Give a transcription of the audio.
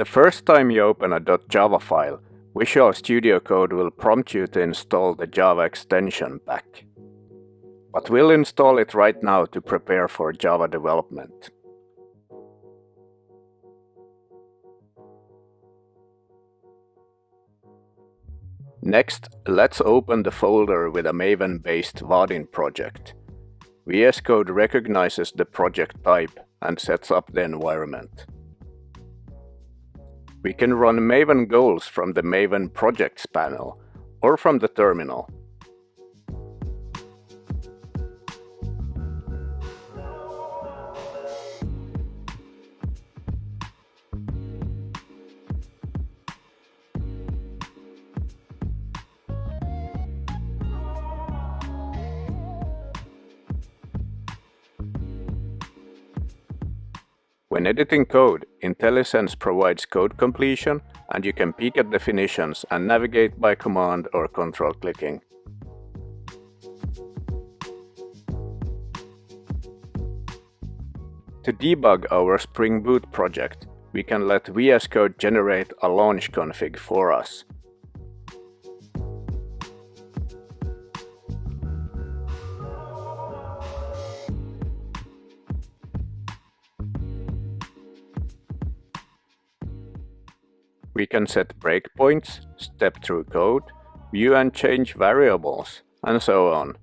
The first time you open a .java file, Visual Studio Code will prompt you to install the Java extension pack. But we'll install it right now to prepare for Java development. Next, let's open the folder with a Maven-based Vaadin project. VS Code recognizes the project type and sets up the environment. We can run Maven goals from the Maven projects panel or from the terminal. When editing code, IntelliSense provides code completion and you can peek at definitions and navigate by command or control clicking. To debug our Spring Boot project, we can let VS Code generate a launch config for us. We can set breakpoints, step through code, view and change variables, and so on.